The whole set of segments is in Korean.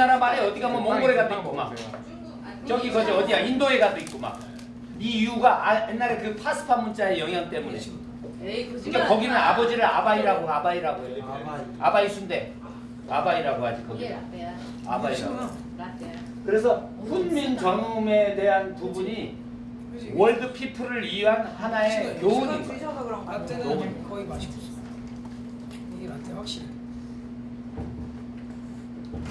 우리나라 말에 어디 가면 몽골에 가도 있고 막. 저기 거기 어디야? 인도에 가도 있고 막. 이 이유가 아, 옛날에 그 파스파 문자의 영향 때문에 에이 거짓말. 그러니까 거기는 아버지를 아바이라고 아바이라고 해요 아바이. 아바이 순대. 아바이라고 하지 거기. 아바이라고. 그래서 훈민 정음에 대한 부분이 world people을 위한 하나의 교훈인 거예요 라떼는 거의 맛있었어. 이게 라떼 확실해.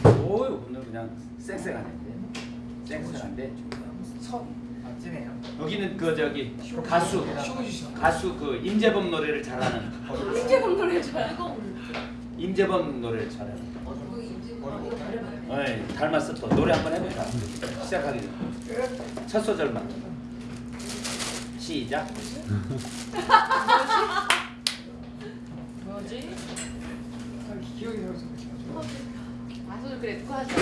오유 오늘 그냥 쌩쌩하네. 쌩쌩한데 선. 맛지네요. 여기는 그 저기 가수. 가수 그 임재범 노래를 잘하는. 인제범 노래 좋아요. 임재범 노래를 잘하는. 어, 어이 닮았어 또. 노래 한번 해볼까? 시작하기 첫 소절만. 시작. 뭐지? 기억이 나서. 그래 누가 하지?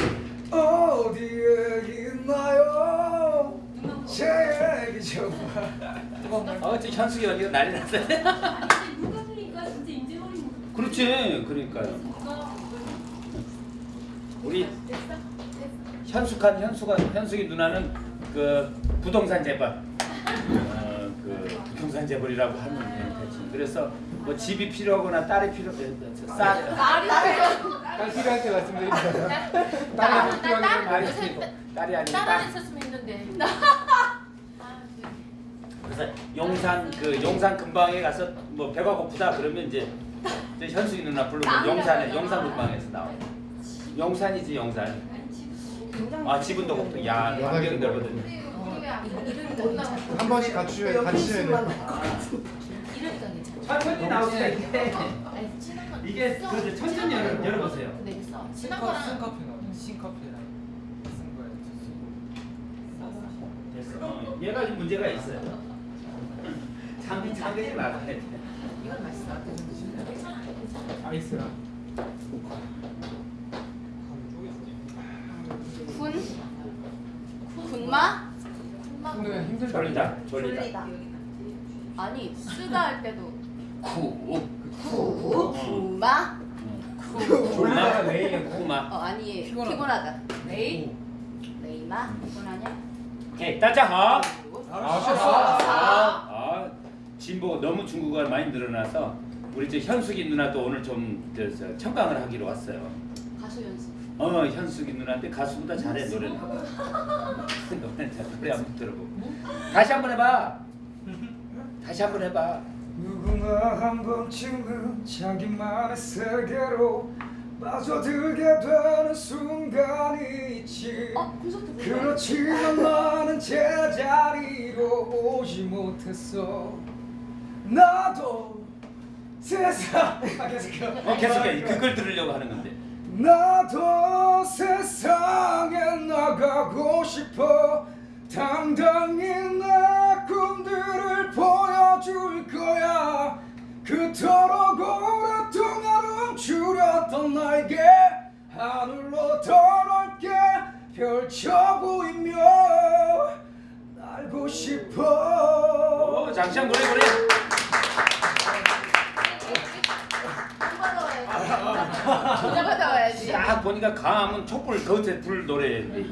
어디에 있나요? 제 얘기 좀. 뜨거운가요? 어 현숙이 언니가 난리 났어요 아니 누가 그러니까 진짜 인제범이 그렇지 그러니까요 우리 현숙한 현숙아 현숙이 누나는 그 부동산 재벌 어, 그 부동산 재벌이라고 하면 예, 대충 그래서 뭐 집이 필요하거나 딸이 필요 쌀 딸이 딸 필요할 때 말씀드립니다. 딸이 필요한 게 딸이 요새 아니고 딸이 아니고 딸 있었으면 했는데. 그래서 용산 그 용산 근방에 가서 뭐 배가 고프다 그러면 이제 현숙이 누나 부르면 용산에 용산 근방에서 나와. 용산이지 용산. 아 지분도 고프. 야 환경이 넓거든. 한 번씩 같이 같이 돼. 이러니까 괜찮아. 천천히. 아니 친한 건 이게. 그 천천히 열어 열어보세요. 근데 있어. 친한 신커 거랑 신커피 나. 신커피랑 쓴 거예요. 됐어. 어, 얘가 좀 문제가 있어요. 장비 장비 나가야 돼. 이건 맛있어. 괜찮아. 괜찮아. 아이스랑. 군? 군마? 근데 힘들다. 졸리다 졸리다. 아니 쓰다 할 때도 구. 구? 군마? 구마 레이야 구마. 어 아니 피곤하다. 피곤하다 레이? 레이마? 피곤하냐? 오케이 따자하. 아, 아, 아, 진보 너무 중국어가 많이 늘어나서 우리 저 현숙이 누나도 오늘 좀 청강을 하기로 왔어요. 가수 연습 어 현숙이 누나한테 가수보다 잘해 노래는. 노래 잘 노래 한번 들어보고. 다시 한번 해봐. 다시 한번 해봐. 누구나 한 번쯤은 자기만의 세계로 빠져들게 되는 순간이 있지. 보러 그렇지만 나는 제자리로 오지 못했어. 나도 세상 아 계속해요. 어 계속해. 그걸 들으려고 하는 건데. 나도 세상에 나가고 싶어. 당당히 보여 줄 거야 그토록 오랫동안 움츠렸던 날개 하늘로 더 넓게 펼쳐 보이며 날고 싶어 오 장시한 노래 노래. 전화 받아와야지 딱 보니까 강하면 촛불 거기서 불 노래인데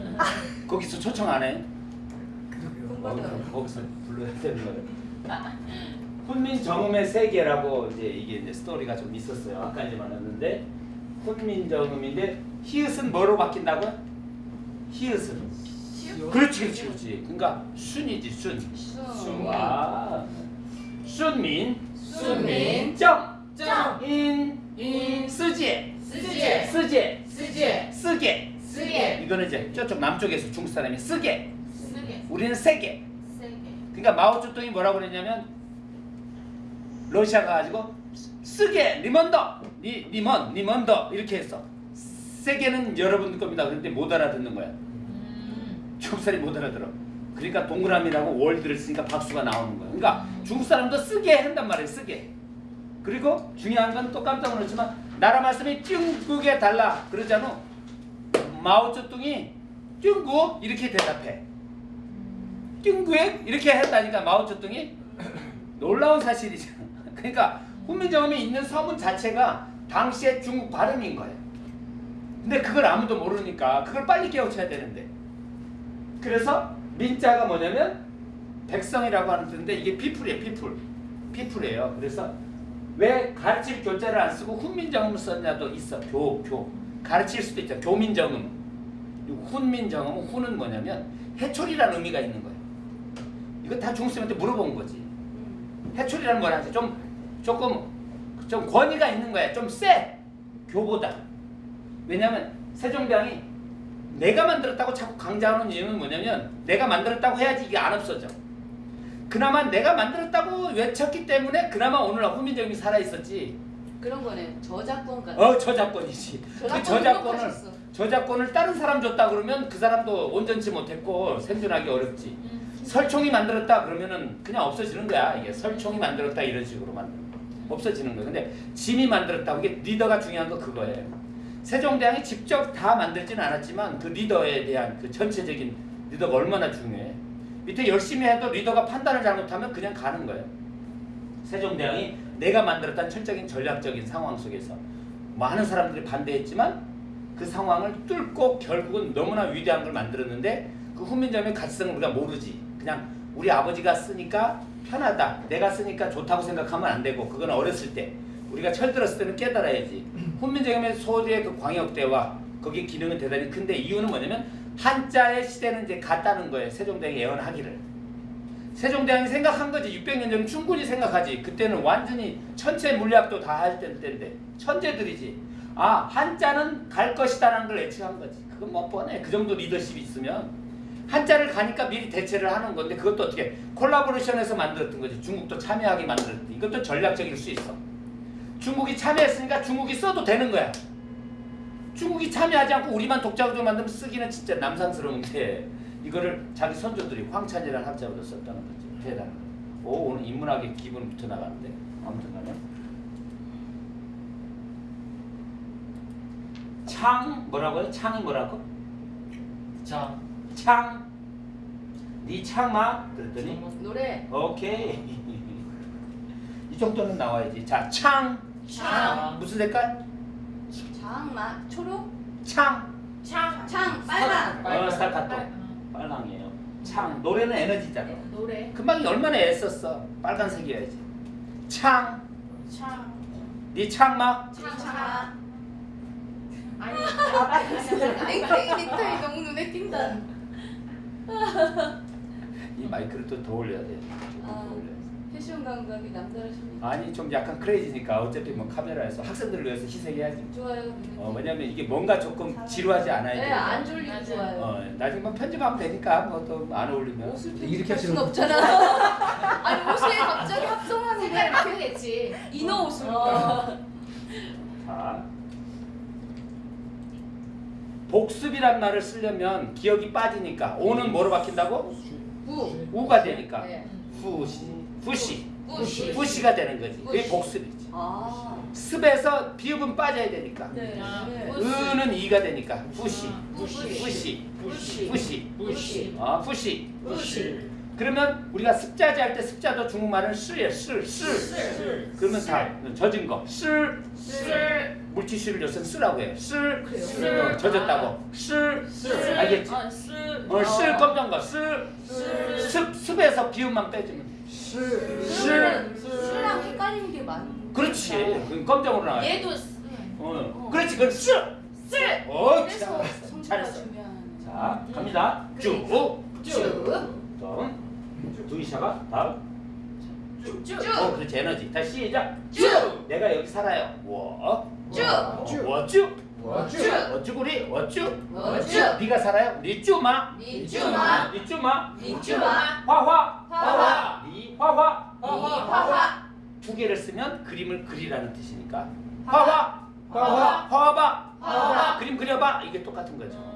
거기서 초청 안 해? 어, 거기서 불러야 되는 거예요. 훈민 정음의 세계라고 이제 이게 이제 스토리가 좀 있었어요. 아까 이제 말했는데 훈민 정음인데 히읗은 뭐로 바뀐다고? 히읗은 그렇지 그렇지 그렇지. 그러니까 순이지 순. 순. 와. 순민. 순민. 정. 정. 인. 인. 쓰지. 쓰지. 쓰지. 쓰지. 쓰게. 쓰게. 이거는 이제 저쪽 남쪽에서 중국 사람이 쓰게. 쓰게. 우리는 세게. 그러니까 마오쩌둥이 뭐라고 그랬냐면 러시아 가 가지고 쓰게 리먼더 니 니먼 니먼더 이렇게 했어. 세게는 여러분 겁니다. 그런데 못 알아듣는 거야. 음. 중국 사람이 못 알아들어. 그러니까 동그라미라고 월드를 쓰니까 박수가 나오는 거야. 그러니까 중국 사람도 쓰게 한단 말이에요. 쓰게. 그리고 중요한 건 또 깜짝 놀랐지만 나라 말씀이 중국에 달라 그러잖아. 마오쩌둥이 중국 이렇게 대답해. 중국에 이렇게 했다니까 마오쩌둥이 놀라운 사실이잖아. 그러니까 훈민정음이 있는 서문 자체가 당시의 중국 발음인 거예요. 근데 그걸 아무도 모르니까 그걸 빨리 깨우쳐야 되는데. 그래서 민자가 뭐냐면 백성이라고 하는 뜻인데 이게 people이에요. People. People이에요. 그래서 왜 가르칠 교자를 안 쓰고 훈민정음을 썼냐도 있어. 교, 교. 가르칠 수도 있죠. 교민정음. 그리고 훈민정음은 훈은 뭐냐면 회초리라는 의미가 있는 거예요. 이거 다 중쌤한테 물어본 거지. 음. 해초리라는 뭐라지? 좀 조금 좀 권위가 있는 거야. 좀 세. 교보다. 왜냐면 세종대왕이 내가 만들었다고 자꾸 강조하는 이유는 뭐냐면 내가 만들었다고 해야지 이게 안 없어져. 그나마 내가 만들었다고 외쳤기 때문에 그나마 오늘 훈민정음이 살아 있었지. 그런 거네. 저작권 같은. 어 저작권이지. 그 저작권을. 저작권을 다른 사람 줬다 그러면 그 사람도 온전치 못했고 생존하기 어렵지. 설총이 만들었다 그러면은 그냥 없어지는 거야. 이게 설총이 만들었다 이런 식으로 만들 없어지는 거야. 근데 짐이 만들었다. 이게 리더가 중요한 거 그거예요. 세종대왕이 직접 다 만들지는 않았지만 그 리더에 대한 그 전체적인 리더가 얼마나 중요해. 밑에 열심히 해도 리더가 판단을 잘못하면 그냥 가는 거예요. 세종대왕이 내가 만들었다는 철적인 전략적인 상황 속에서 많은 사람들이 반대했지만 그 상황을 뚫고 결국은 너무나 위대한 걸 만들었는데 그 훈민정음의 가치성을 우리가 모르지. 그냥 우리 아버지가 쓰니까 편하다. 내가 쓰니까 좋다고 생각하면 안 되고 그건 어렸을 때 우리가 철들었을 때는 깨달아야지. 훈민정음의 소리의 그 광역대와 거기 기능은 대단히 큰데 이유는 뭐냐면 한자의 시대는 이제 갔다는 거예요. 세종대왕이 예언하기를. 세종대왕이 생각한 거지. 600년 전은 충분히 생각하지. 그때는 완전히 천체 물리학도 다 할 때인데 천재들이지. 아 한자는 갈 것이다라는 걸 예측한 거지. 그건 뭐 뻔해. 그 정도 리더십이 있으면 한자를 가니까 미리 대체를 하는 건데 그것도 어떻게 콜라보레이션해서 만들었던 거지. 중국도 참여하게 만들었던. 이것도 전략적일 수 있어. 중국이 참여했으니까 중국이 써도 되는 거야. 중국이 참여하지 않고 우리만 독자적으로 만들면 쓰기는 진짜 남상스러운데 이거를 자기 선조들이 황찬이라는 학자보다 썼다는 거지. 대단한 거. 오 오늘 인문학의 기분 붙어 나가는데 아무튼 간에 창 뭐라고요? 창이 뭐라고? 자, 창. 네 창마 그랬더니 노래. 오케이 이 정도는 나와야지. 자 창. 창. 무슨 색깔? 장마 초록. 창. 창. 창 빨강. 어 스타카토. 빨강이에요. 창 노래는 에너지잖아. 노래. 금방 얼마나 애썼어. 빨간색이어야지. 창. 창. 네 창마. 창마. 아니. 땡땡 넥타이 너무 눈에 띈다. 이 마이크를 또 더 올려야 돼. 더 아. 올려야 돼. 패션 감각이 남다르십니다. 아니 좀 약간 크레이지니까 어차피 뭐 카메라에서 학생들을 위해서 희생해야지. 좋아요. 어 띈. 왜냐면 이게 뭔가 조금 지루하지 않아야 네, 돼. 안 졸리고. 좋아요. 어 나중에 뭐 편집하면 되니까 뭐 또 안 어울리면. 옷을 이렇게 순 하시는 없잖아. 아니 옷에 갑자기 합성하는 게 이렇게 바꾸겠지. 이너 옷으로. 어. 자. 복습이란 말을 쓰려면 기억이 빠지니까 오는 뭐로 바뀐다고? 부. 우가 되니까 네. 후시 후시 부시. 후시가 되는 거지. 그게. 복습이지. 아. 습에서 비읍은 빠져야 되니까. 네. 아, 네. 이가 되니까 후시 부시. 후시 부시. 후시 부시. 어 후시 부시. 그러면 우리가 습자지 할 때 습자도 중국말은 쓸 쓸. 쓸. 그러면 다 젖은 거 쓸. 쓸. 물티슈를 요새는 쓰라고 해요? 쓸. 어, 젖었다고 쓸. 쓸. 알겠지? 어, 쓸. 어, 쓸 검정 거 쓸. 쓸. 습 습에서 비읍만 빼주면 돼. 그러면 술랑 헷갈리는 게 많은. 그렇지. 그건 검정으로 나와. 얘도 쓸. 어. 그렇지. 그건 쓸. 쓸. 어, 잘했어. 자, 갑니다. 쭉. 쭉. 다음. 두 이샤가 다음. 쭉. 어, 그렇지. 에너지. 다시 시작. 쭉. 내가 여기 살아요. 워. 쭉. 쭉. 워 쭉. 워쭉. 워쭉. 네가 살아요. 니쭈마. 니쭈마. 니쭈마. 니쭈마. 화화. 화화. 니 화화. 니화화. 두 개를 쓰면 그림을 그리라는 뜻이니까. 화화. 화화. 화봐. 화화. 그림 그려봐. 이게 똑같은 거죠.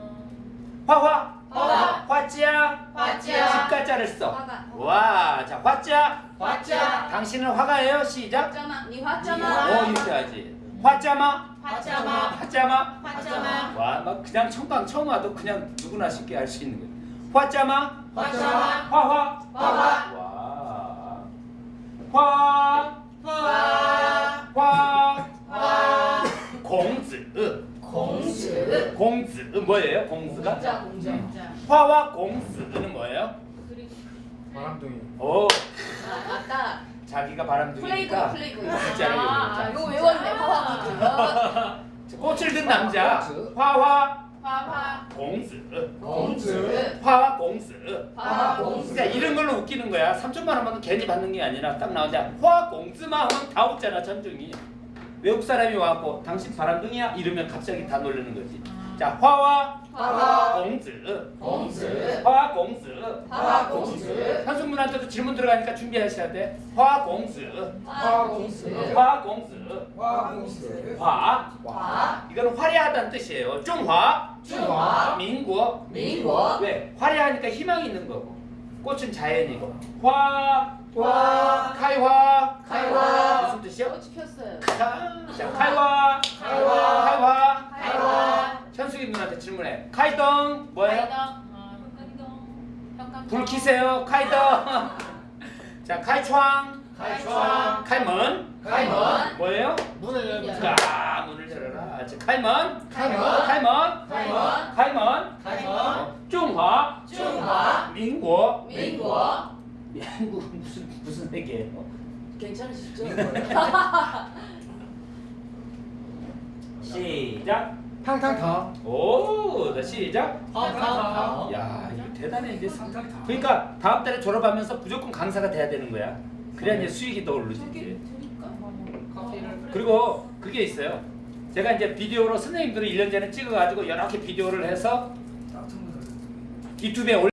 화화. 화화. 화자. 화자. 집가자를 써. 화가. 와, 자 화자. 화자. 당신은 화가예요. 시작. 화자마. 니 어, 화자마. 이렇게 하지. 화자마. 화자마. 화자마. 화자마. 와, 막 그냥 청강 처음 와도 그냥 누구나 쉽게 할수 있는 거예요. 화자마. 화자마. 화화. 화화. 와. 화. 화. 화. 화. 공즈. 공즈. 공즈 뭐예요? 공즈가? 공자 공자. 화와 공즈는 뭐예요? 바람둥이. 오아 아까 자기가 플레이고 바람둥이니까 플레이고. 글자를 아, 외우자. 이거 외웠네 화화 꽃을 든 남자 공즈. 화와 화화 공즈 공즈. 화와 공즈 화화 공즈. 그러니까 이런 걸로 웃기는 거야 3천만 원만 괜히 받는 게 아니라 딱 나오자 화 공즈만 하면 다 웃잖아 전중이 외국 사람이 와갖고 당신 바람둥이야 이러면 갑자기 다 놀라는 거지 자 화와 화와 공즈 공즈. 화 공즈 화화 공즈. 현수분한테도 질문 들어가니까 준비하셔야 돼. 화 공즈, 화화 공즈. 화 공즈, 화 공즈. 화. 화. 이거는 화려하다는 뜻이에요. 중화, 중화. 민국. 민국. 왜? 화려하니까 희망이 있는 거고. 꽃은 자연이고. 화, 와 카이화. 카이화. 무슨 뜻이요? 어, 지켰어요. 자, 자 카이화. 카이화. 카이화. 카이화. 현숙이 누나한테 질문해. 카이덩 뭐예요? 불 켜세요. 카이덩 자 카이窗 카이窗 카이문. 카이문. 뭐예요? 문을 열자 문을 열어라. 자 카이문. 카이문. 카이문. 카이문. 카이문. 카이문. 어, 중화. 중화. 민국 민국 무슨 무슨 얘기예요? 괜찮으시죠? 시작. 탕탕탕. 오, 자 시작. 탕탕탕. 야, 이거 대단해 이제. 그러니까 다음 달에 졸업하면서 무조건 강사가 돼야 되는 거야. 그래야 이제 수익이 더 오르지. 그리고 그게 있어요. 제가 이제 비디오로 선생님들을 1년 전에 찍어가지고 여러 개 비디오를 해서 유튜브에 올